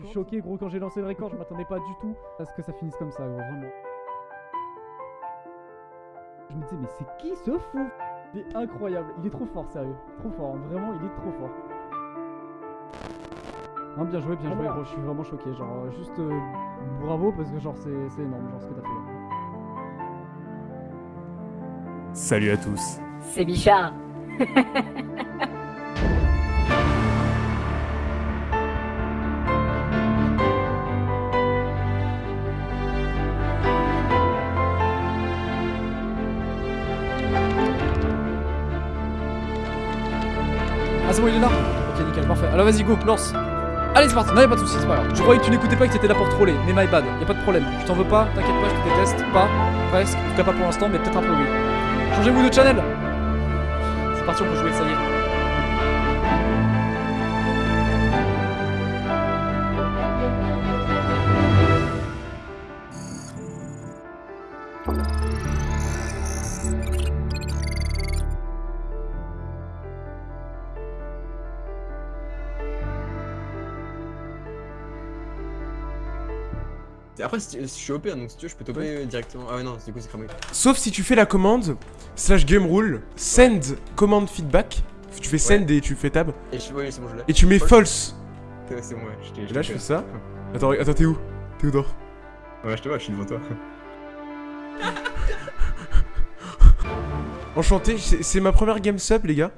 Je suis choqué, gros, quand j'ai lancé le record, je m'attendais pas du tout à ce que ça finisse comme ça, gros, vraiment. Je me disais, mais c'est qui ce fou? Il est incroyable, il est trop fort, sérieux. Trop fort, hein. vraiment, il est trop fort. Non, bien joué, bien joué, gros, je suis vraiment choqué. Genre, euh, juste euh, bravo parce que, genre, c'est c'est énorme, genre, ce que t'as fait. Salut à tous. C'est Bichard. Ah, c'est bon, il est là Ok, nickel, parfait. Alors, vas-y, go, lance. Allez, c'est parti. Non, y'a pas de soucis, c'est pas grave. Je croyais que tu n'écoutais pas et que t'étais là pour troller, mais my bad, y a pas de problème. Je t'en veux pas, t'inquiète pas, je te déteste. Pas, presque. En tout cas, pas pour l'instant, mais peut-être un peu oui. Changez-vous de channel C'est parti, on peut jouer, ça y est. Après, je suis OP, donc si tu veux, je peux toper directement. Ah ouais, non, du coup, c'est cramé. Sauf si tu fais la commande slash game rule send command feedback. Tu fais send et tu fais tab. Et je, ouais, c'est bon, je l'ai. Et tu mets False. Ouais, C'est bon, ouais, je t'ai. Et là, je fais ça. Attends, attends, t'es où? Théodore. Ouais, je te vois, je suis devant toi. Enchanté, c'est c'est ma première game sub, les gars.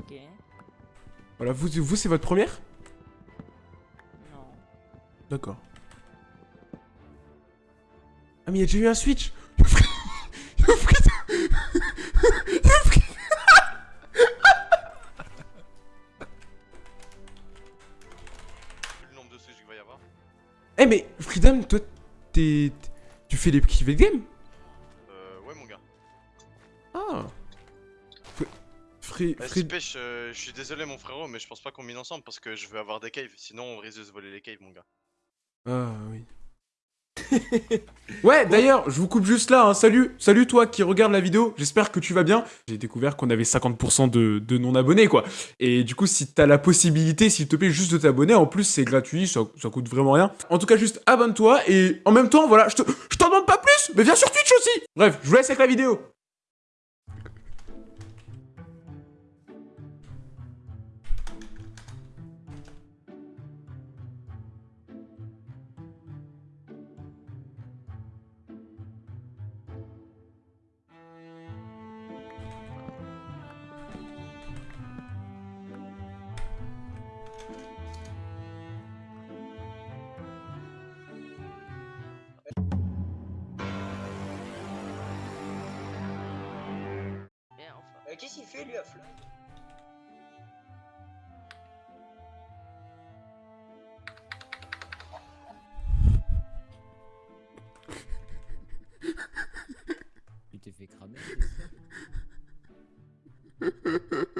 Ok. Voilà, vous, vous c'est votre première? Non. D'accord. Ah, mais il y a déjà eu un switch le nombre de switch qu'il va y avoir? Eh, mais Freedom, toi, t'es. Tu fais les private game Euh, ouais, mon gars. Ah Fr- Free. Pêche, euh, je suis désolé, mon frérot, mais je pense pas qu'on mine ensemble parce que je veux avoir des caves. Sinon, on risque de se voler les caves, mon gars. Ah oui. ouais, d'ailleurs, je vous coupe juste là. hein. Salut, salut toi qui regarde la vidéo. J'espère que tu vas bien. J'ai découvert qu'on avait 50% de, non-abonnés, quoi. Et du coup, si t'as la possibilité, s'il te plaît, juste de t'abonner, en plus, c'est gratuit, ça, coûte vraiment rien. En tout cas, juste abonne-toi et en même temps, voilà, je t'en demande pas plus, mais viens sur Twitch aussi. Bref, je vous laisse avec la vidéo. Qu'est-ce qu'il fait, lui, à Fly Tu fait cramer.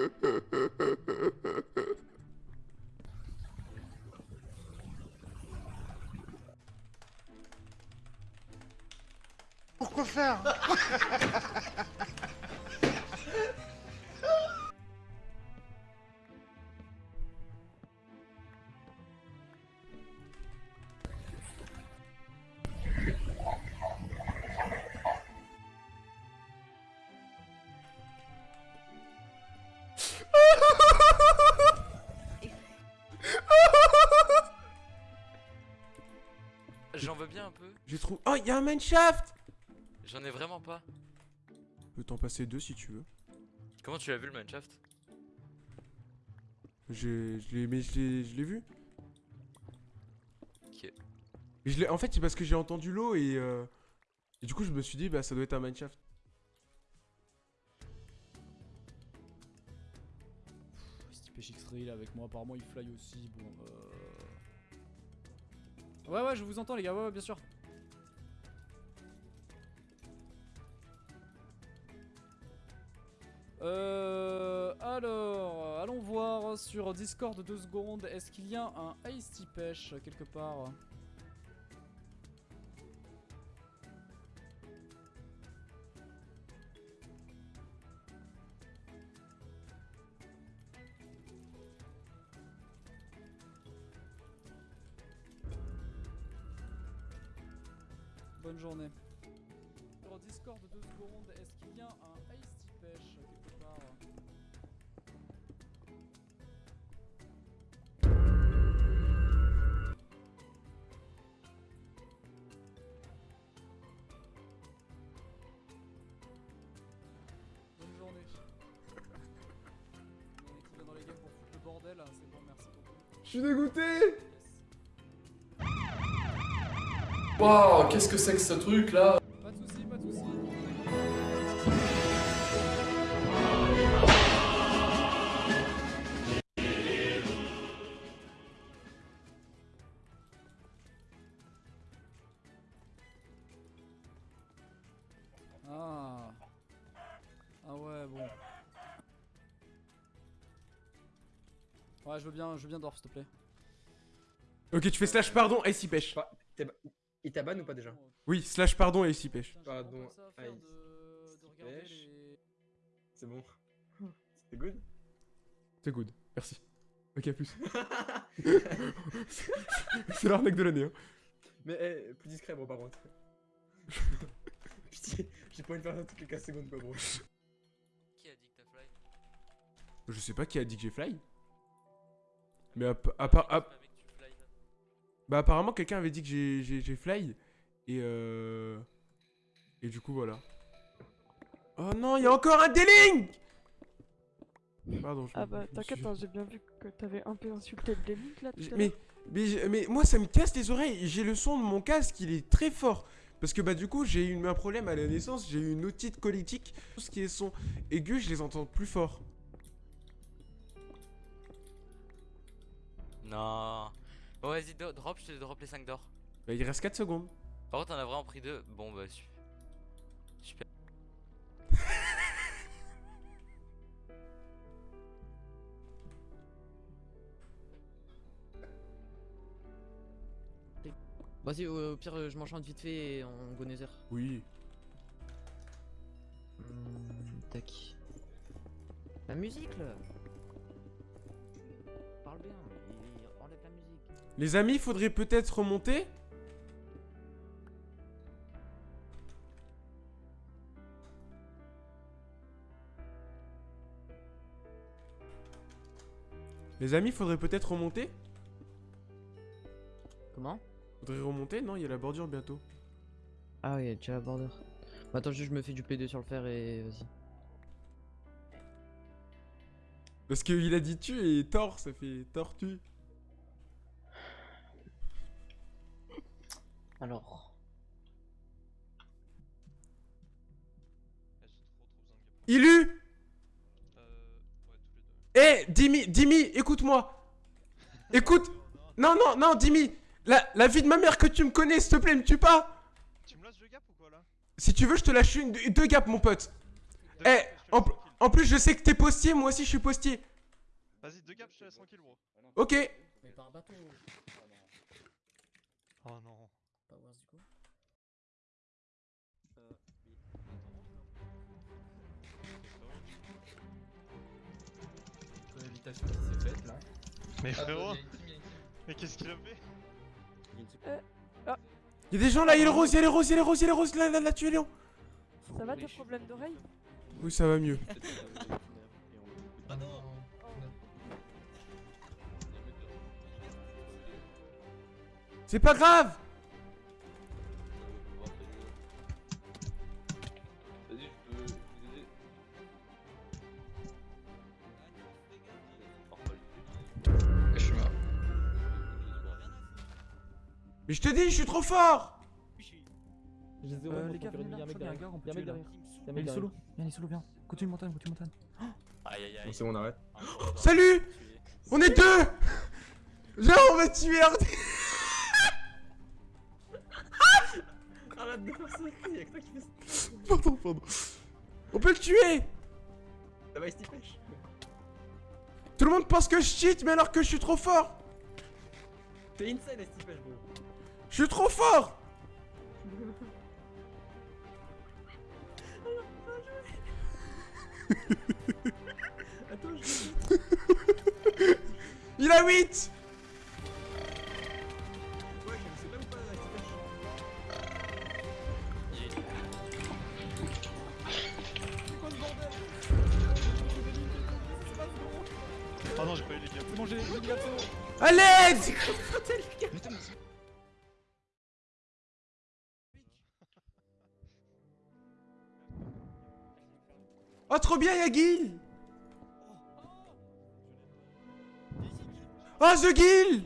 bien un peu. J'ai trouvé. Oh, il y a un mineshaft J'en ai vraiment pas. Je peux t'en passer deux si tu veux. Comment tu l'as vu le mineshaft J'ai, je l'ai, mais je l'ai, je l'ai vu. Ok. Je l'ai, en fait, c'est parce que j'ai entendu l'eau et, euh, et du coup, je me suis dit, bah, ça doit être un mineshaft. Pêche X-Ray là avec moi, apparemment il fly aussi, bon euh... Ouais ouais je vous entends les gars, ouais ouais bien sûr. Euh... Alors, allons voir sur Discord deux secondes, est-ce qu'il y a un Ice Pêche quelque part? Journée. Sur Discord, deux secondes. Est-ce qu'il y a un Ice Pêche quelque part Bonne journée. On Waouh, qu'est-ce que c'est que ce truc là Pas de soucis, pas de soucis. Ah. Ah ouais, bon. Ouais, je veux bien, je veux bien s'il te plaît. Ok, tu fais slash pardon, pêche. Pas- t'es ba- Il t'a ban ou pas déjà Oui, slash pardon et ici pêche. Pardon, à Pêche. C'est bon. C'était good C'est good, merci. Ok, à plus. C'est l'arnaque de l'année. Hein. Mais eh, plus discret, bro, par contre. Pitié, j'ai pas envie de faire ça toutes les 15 secondes, quoi, bro. Qui a dit que t'as fly? Je sais pas qui a dit que j'ai fly. Mais à, à part. à- bah, apparemment, quelqu'un avait dit que j'ai- fly. Et euh. Et du coup, voilà. Oh non, il y a encore un déling Pardon, je Ah bah t'inquiète, suis- hein, j'ai bien vu que t'avais un peu insulté le délit là tout J'ai- à Mais, l'heure. mais, mais moi ça me casse les oreilles, j'ai le son de mon casque, il est très fort. Parce que bah du coup j'ai eu un problème à la naissance, j'ai eu une otite colitique. Tout ce qui est son aigu, je les entends plus fort. Non. Bon, vas-y, drop, je te drop les 5 d'or. Bah il reste 4 secondes. Par contre, t'en as vraiment pris deux. Bon, bah, su- super. Vas-y, au, au pire, je m'enchante vite fait et on go nether. Oui. Hmm, tac. La musique là Les amis, faudrait peut-être remonter Les amis, faudrait peut-être remonter Comment? Faudrait remonter Non, il y a la bordure bientôt. Ah oui, tu as la border. Bah, attends, juste je me fais du P2 sur le fer et vas-y. Parce qu'il a dit tu et tort, ça fait tortue. Alors. Ilu Eh, Dimi, Dimi, écoute-moi Écoute Non, non, non, Dimi la, la vie de ma mère que tu me connais, s'il te plaît, me tue pas Tu me lâches le gap ou quoi là? Si tu veux, je te lâche une, deux gaps, mon pote Deux Eh, gaps, te en, plus, je sais que t'es postier, moi aussi je suis postier. Vas-y, deux gaps, je te laisse tranquille, bro. Ok. Mais par bateau. L'invitation qui s'est faite là. Mais Ah, frérot, il y a une team, il y a une team. mais qu'est-ce qu'il a fait? Y'a des gens là, y'a les roses, y'a les roses, y'a les roses, y'a les roses, là, là, là, tu es Léon. Ça va tes problèmes d'oreille? Oui, ça va mieux. Ah non C'est pas grave Mais je te dis, je suis trop fort Euh, les gars, venez là, il y a un gars, on peut tuer là. Il est solo. Viens, il est solo, viens. Continue montagne, continue montagne. Aïe aïe aïe. C'est bon, on arrête. Salut On est deux Viens, on va tuer Hardy Arrête de faire ça, y'a que toi qui fais ça. Pardon, pardon. On peut le tuer Ça va, Steve Pêche Tout le monde pense que je cheat, mais alors que je suis trop fort T'es insane, Steve bro. Je suis trop fort. Il a 8 Oh non, j'ai pas eu les gâteaux. Allez bien y'a Gil Oh The Guild!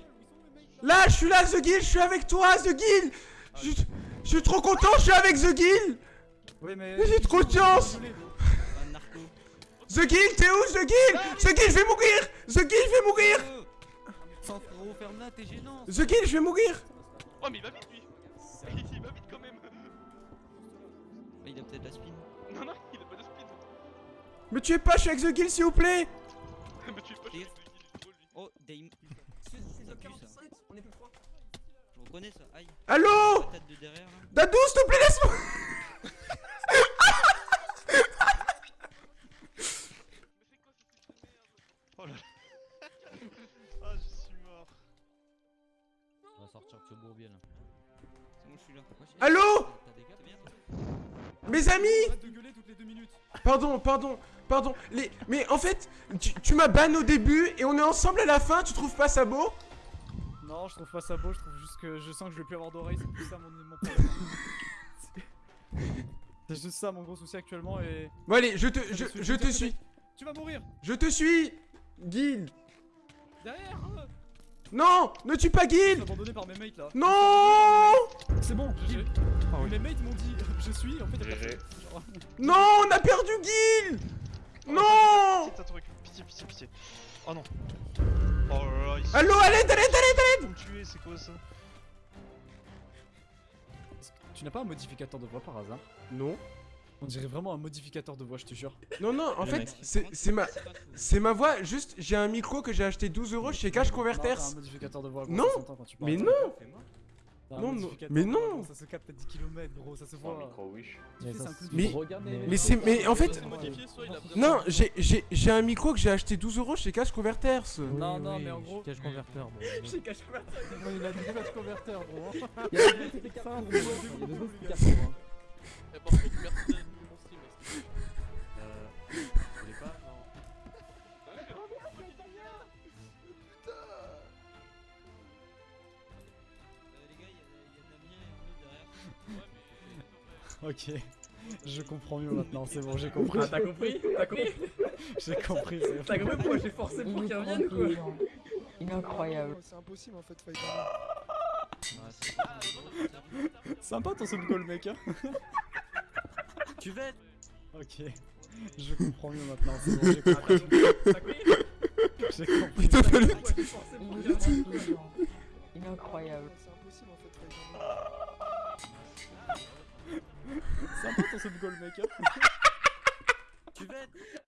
Là je suis là The Guild, je suis avec toi The Guild! Je, je suis trop content, je suis avec The Guild! Oui, mais. J'ai trop de chance! The Guild, t'es où The Guild? The Guild, je vais mourir! The Guild, je vais mourir! The Guild, je vais mourir! Oh, mais il va vite lui. Il va vite quand même. Il a peut-être la spin. Me tuez pas, je suis avec The Guild s'il vous plaît Mais tu es pas chez lui, il est trop lui Oh, Dame. On est plus froid. Je reconnais ça, aïe. Là. Dadou, s'il te plaît, laisse-moi Oh là là Ah, je suis mort On va sortir que ce bourbier là. C'est bon, je suis là. Allô T'as des gars, t'es bien Mes amis. Pardon, pardon, pardon. Les... Mais en fait, tu, tu m'as ban au début et on est ensemble à la fin, tu trouves pas ça beau? Non, je trouve pas ça beau, je trouve juste que je sens que je vais plus avoir d'oreilles, c'est plus ça mon, mon problème. c'est juste ça mon gros souci actuellement et. Bon allez, je te, je, je te suis. Tu vas mourir Je te suis Guild Derrière euh, Non Ne tue pas Je suis Guild abandonné par mes mates là. Non C'est bon, GG. Mes mates m'ont dit je suis, en fait Non, on a perdu Guild Non Pitié, t'as trouvé Pitié, pitié, pitié Oh non Oh là là, ils l'aide, à l'aide vont me tuer, c'est quoi ça? Tu n'as pas un modificateur de voix par hasard? Non. On dirait vraiment un modificateur de voix, je te jure. Non, non, en fait, c'est c'est ma... C'est ma voix, juste, j'ai un micro que j'ai acheté 12 euros chez Cash Non, Converters. t'as un modificateur de voix. gros, Non. Mais non un non, non, mais non. Ça se capte à 10 km gros, ça se voit. de Mais-. Mais c'est... Mais en fait... Non, j'ai- j'ai j'ai un micro que j'ai acheté 12 euros chez Cash Converters. Non, non, mais en gros. Cache converteur. bon. J'ai cash converter. il a dit cash converter, gros. Il y a des Ok. Je comprends mieux maintenant, c'est bon, j'ai compris. Ah, t'as compris T'as compris J'ai compris, c'est T'as compris pourquoi j'ai forcé pour qu'il revienne quoi incroyable. C'est impossible en fait, fight. Sympa ton sub goal, mec, hein. Tu vas. Ok. Je comprends mieux maintenant, c'est bon, j'ai compris. T'as compris J'ai compris. Il incroyable. C'est impossible en fait. Sympa ton sub goal, mec, hein. Tu vas être.